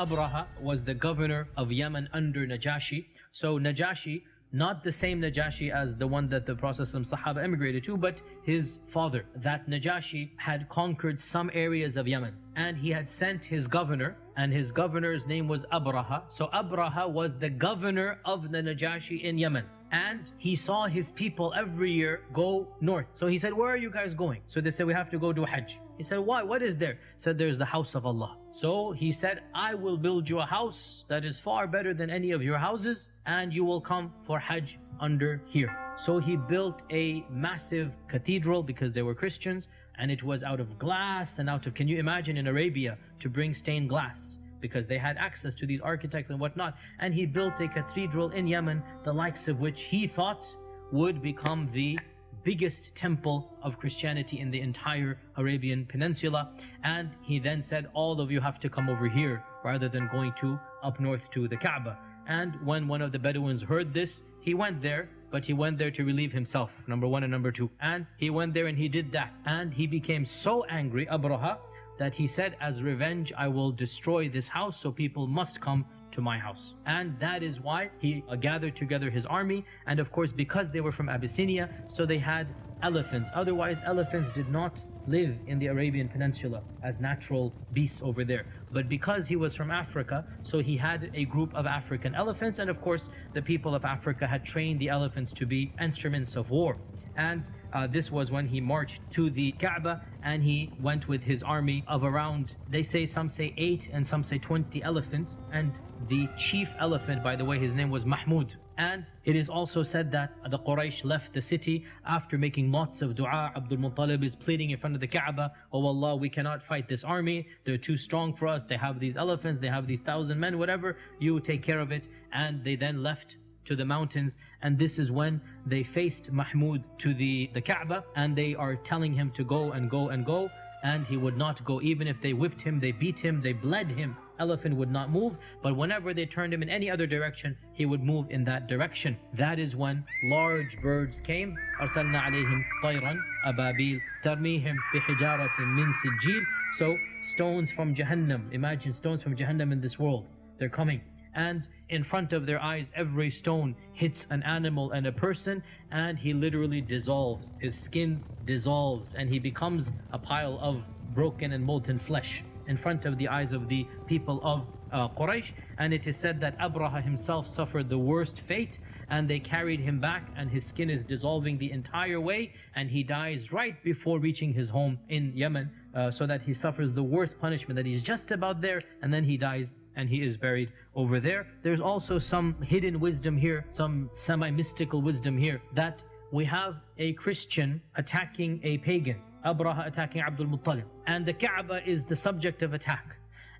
Abraha was the governor of Yemen under Najashi. So Najashi not the same Najashi as the one that the Prophet Sahaba emigrated to, but his father. That Najashi had conquered some areas of Yemen and he had sent his governor and his governor's name was Abraha. So Abraha was the governor of the Najashi in Yemen and he saw his people every year go north. So he said, where are you guys going? So they said, we have to go to Hajj. He said, why? What is there? He said, there's the house of Allah. So he said, I will build you a house that is far better than any of your houses and you will come for Hajj under here. So he built a massive cathedral because they were Christians and it was out of glass and out of, can you imagine in Arabia to bring stained glass? because they had access to these architects and whatnot. And he built a cathedral in Yemen, the likes of which he thought would become the biggest temple of Christianity in the entire Arabian Peninsula. And he then said, all of you have to come over here rather than going to up north to the Kaaba. And when one of the Bedouins heard this, he went there, but he went there to relieve himself, number one and number two. And he went there and he did that. And he became so angry, Abraha, that he said, as revenge, I will destroy this house, so people must come to my house. And that is why he uh, gathered together his army. And of course, because they were from Abyssinia, so they had elephants. Otherwise, elephants did not live in the Arabian Peninsula as natural beasts over there. But because he was from Africa, so he had a group of African elephants. And of course, the people of Africa had trained the elephants to be instruments of war. And uh, this was when he marched to the Kaaba and he went with his army of around, they say, some say 8 and some say 20 elephants. And the chief elephant, by the way, his name was Mahmud. And it is also said that the Quraysh left the city after making lots of dua. Abdul Muttalib is pleading in front of the Kaaba, Oh Allah, we cannot fight this army. They're too strong for us. They have these elephants, they have these thousand men, whatever. You take care of it. And they then left to the mountains and this is when they faced Mahmud to the, the Kaaba and they are telling him to go and go and go and he would not go even if they whipped him, they beat him, they bled him elephant would not move but whenever they turned him in any other direction he would move in that direction that is when large birds came أرسلنا عليهم طيرا أبابيل ترميهم بحجارة من سجيل so stones from Jahannam imagine stones from Jahannam in this world they're coming and in front of their eyes every stone hits an animal and a person and he literally dissolves. His skin dissolves and he becomes a pile of broken and molten flesh in front of the eyes of the people of uh, Quraysh and it is said that Abraha himself suffered the worst fate and they carried him back and his skin is dissolving the entire way and he dies right before reaching his home in Yemen uh, so that he suffers the worst punishment that he's just about there and then he dies and he is buried over there. There's also some hidden wisdom here, some semi-mystical wisdom here that we have a Christian attacking a pagan, Abraha attacking Abdul Muttalib and the Kaaba is the subject of attack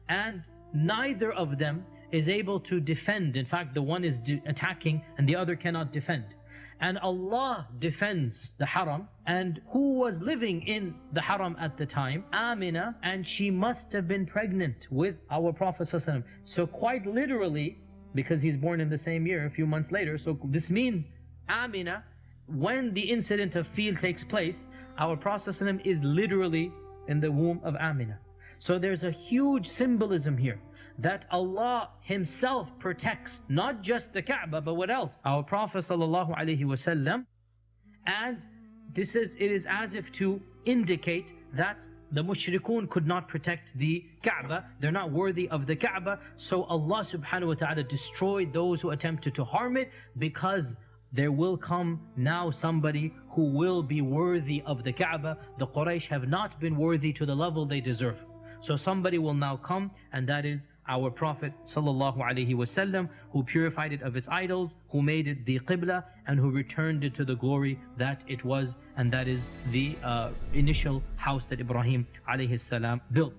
and neither of them is able to defend. In fact, the one is attacking and the other cannot defend. And Allah defends the haram and who was living in the haram at the time? Amina and she must have been pregnant with our Prophet so quite literally because he's born in the same year a few months later so this means Amina when the incident of fil takes place our Prophet is literally in the womb of Amina so there's a huge symbolism here that Allah Himself protects not just the Kaaba but what else? Our Prophet ﷺ and this is it is as if to indicate that the mushrikun could not protect the Kaaba. They're not worthy of the Kaaba. So Allah subhanahu wa ta'ala destroyed those who attempted to harm it because there will come now somebody who will be worthy of the Kaaba. The Quraysh have not been worthy to the level they deserve so somebody will now come and that is our Prophet ﷺ who purified it of its idols, who made it the Qibla and who returned it to the glory that it was and that is the uh, initial house that Ibrahim ﷺ built.